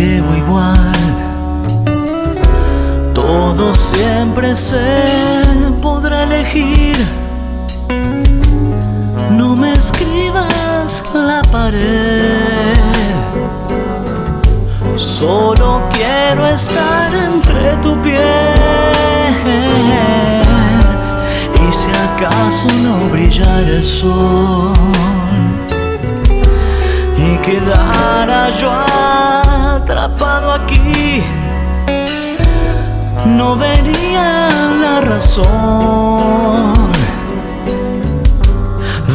llevo igual. Todo siempre se podrá elegir. No me escribas la pared. Solo quiero estar entre tu piel. Y si acaso no brillara el sol y quedara yo atrapado aquí. No vería la razón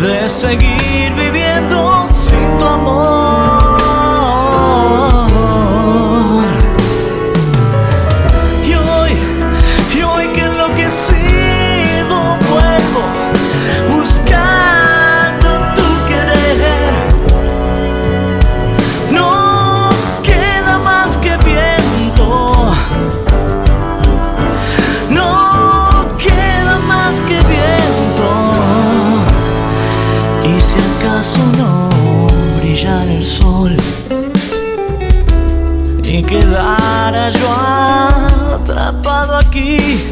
de seguir viviendo quedara yo atrapado aquí,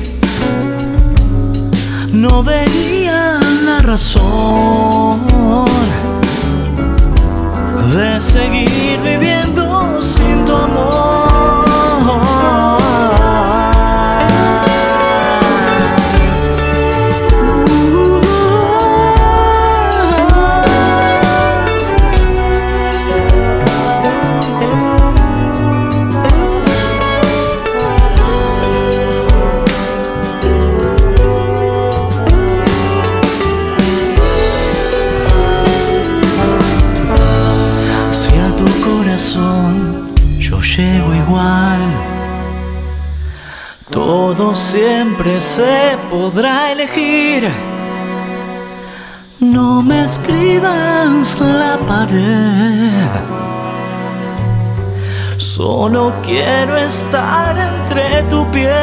no vería la razón llego igual, todo siempre se podrá elegir. No me escribas la pared. Solo quiero estar entre tu piel.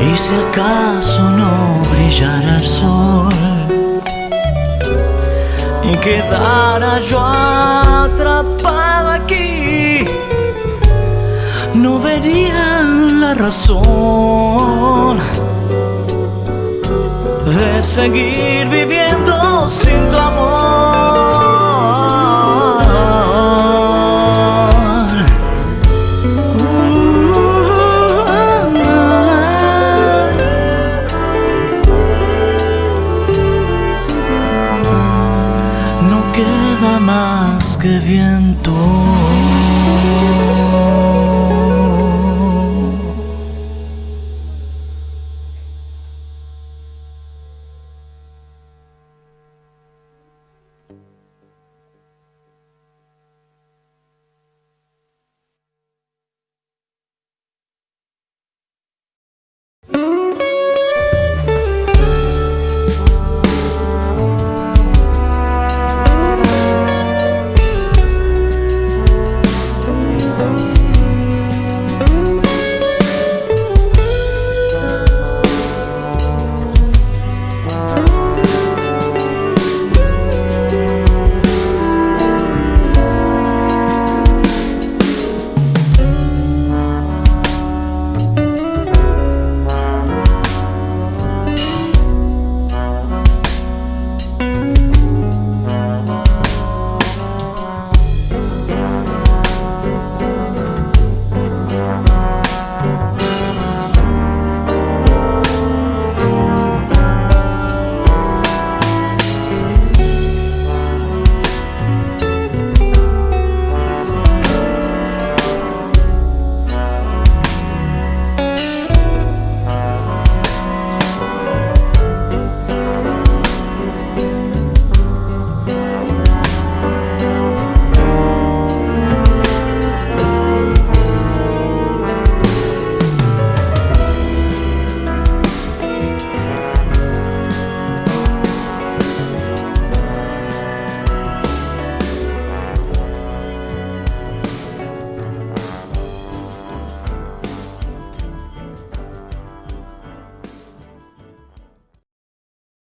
Y si acaso no brillara el sol quedara yo atrapado aquí, no vería la razón de seguir viviendo sin tu amor. más que viento.